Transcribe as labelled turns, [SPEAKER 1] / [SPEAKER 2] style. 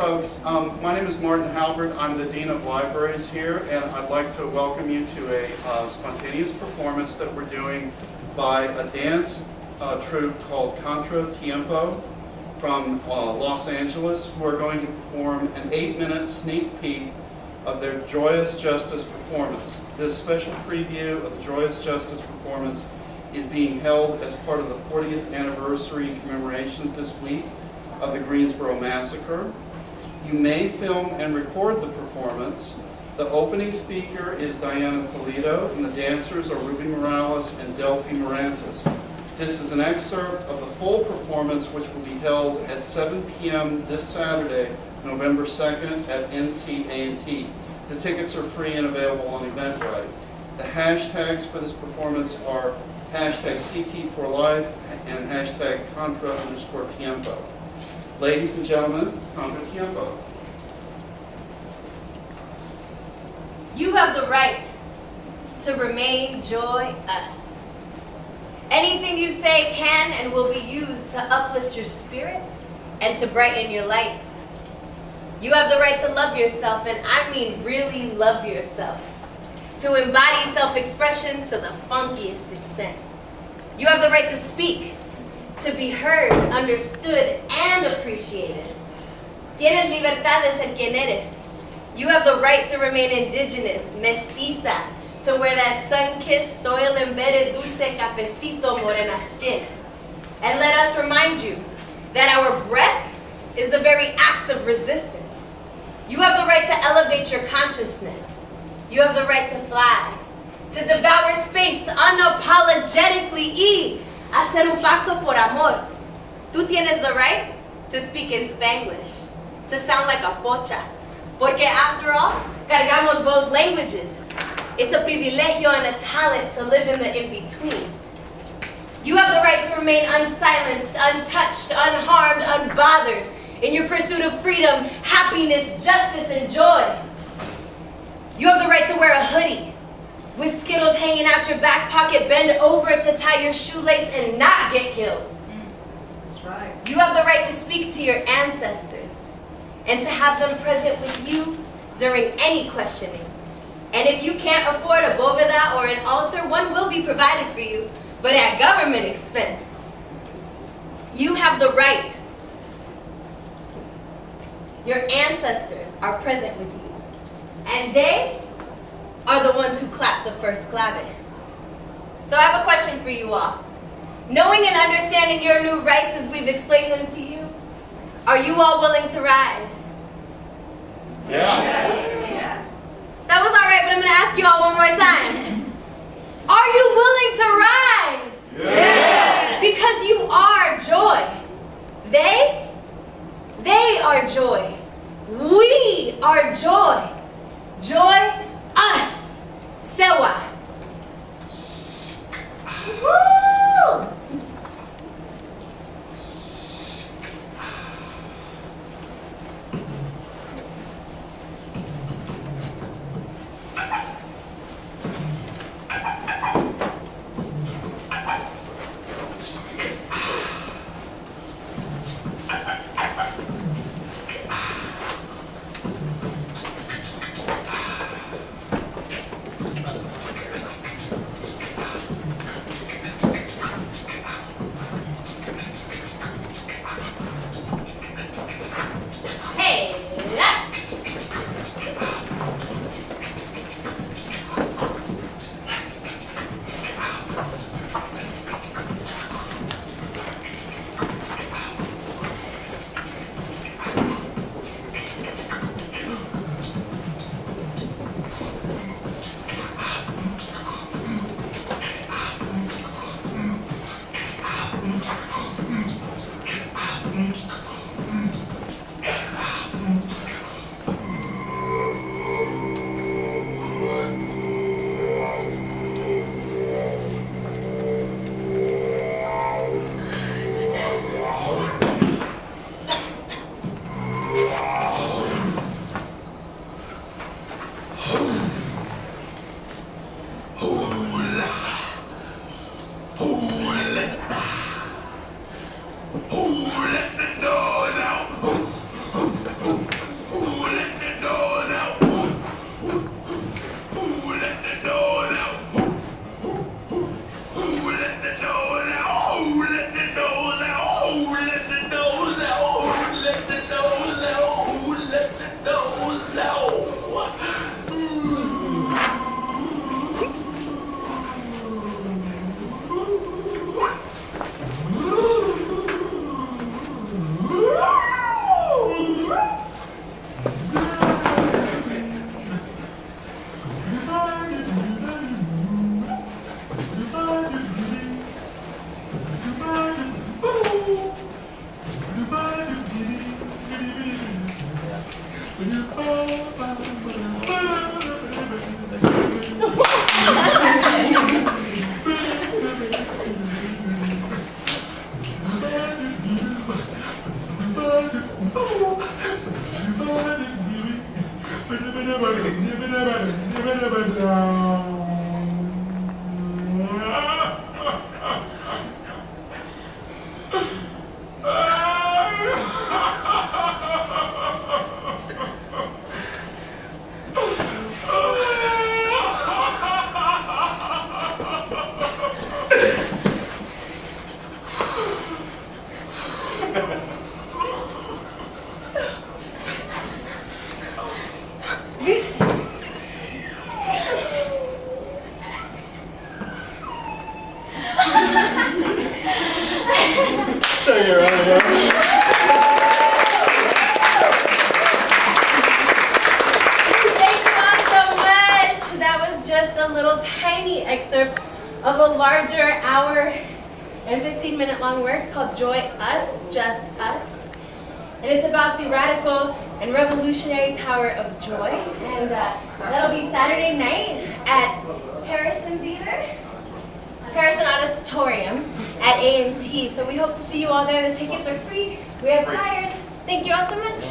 [SPEAKER 1] folks. Um, my name is Martin Halbert. I'm the Dean of Libraries here, and I'd like to welcome you to a uh, spontaneous performance that we're doing by a dance uh, troupe called Contra Tiempo from uh, Los Angeles, who are going to perform an eight-minute sneak peek of their Joyous Justice performance. This special preview of the Joyous Justice performance is being held as part of the 40th anniversary commemorations this week of the Greensboro Massacre. You may film and record the performance. The opening speaker is Diana Toledo, and the dancers are Ruby Morales and Delphi Morantes. This is an excerpt of the full performance, which will be held at 7 p.m. this Saturday, November 2nd at NC A&T. The tickets are free and available on Eventbrite. The hashtags for this performance are hashtag CT4Life and hashtag Contra underscore Tiempo. Ladies and gentlemen, Contra Tiempo.
[SPEAKER 2] You have the right to remain joy us. Anything you say can and will be used to uplift your spirit and to brighten your light. You have the right to love yourself, and I mean really love yourself. To embody self-expression to the funkiest extent. You have the right to speak, to be heard, understood, and appreciated. Tienes libertad de ser quien eres. You have the right to remain indigenous, mestiza, to wear that sun-kissed, soil-embedded, dulce cafecito morena skin. And let us remind you that our breath is the very act of resistance. You have the right to elevate your consciousness. You have the right to fly, to devour space unapologetically y hacer un pacto por amor. Tú tienes the right to speak in Spanglish, to sound like a pocha. Porque after all, cargamos both languages. It's a privilegio and a talent to live in the in-between. You have the right to remain unsilenced, untouched, unharmed, unbothered in your pursuit of freedom, happiness, justice, and joy. You have the right to wear a hoodie with Skittles hanging out your back pocket, bend over to tie your shoelace and not get killed.
[SPEAKER 3] That's right.
[SPEAKER 2] You have the right to speak to your ancestors and to have them present with you during any questioning. And if you can't afford a boveda or an altar, one will be provided for you, but at government expense. You have the right. Your ancestors are present with you. And they are the ones who clap the first clave. So I have a question for you all. Knowing and understanding your new rights as we've explained them to you, are you all willing to rise?
[SPEAKER 1] Yeah.
[SPEAKER 2] That was all right, but I'm going to ask you all one more time. Are you willing to rise?
[SPEAKER 1] Yes.
[SPEAKER 2] Because you are joy. They, they are joy. We are joy. Joy, us. Sewa. Woo! Bible Thank you all so much. That was just a little tiny excerpt of a larger hour and 15 minute long work called Joy Us, Just Us. And it's about the radical and revolutionary power of joy. And uh, that'll be Saturday night at Harrison Theater, Harrison Auditorium at A&T. So we hope to see you all there. The tickets are free. We have flyers. Thank you all so much.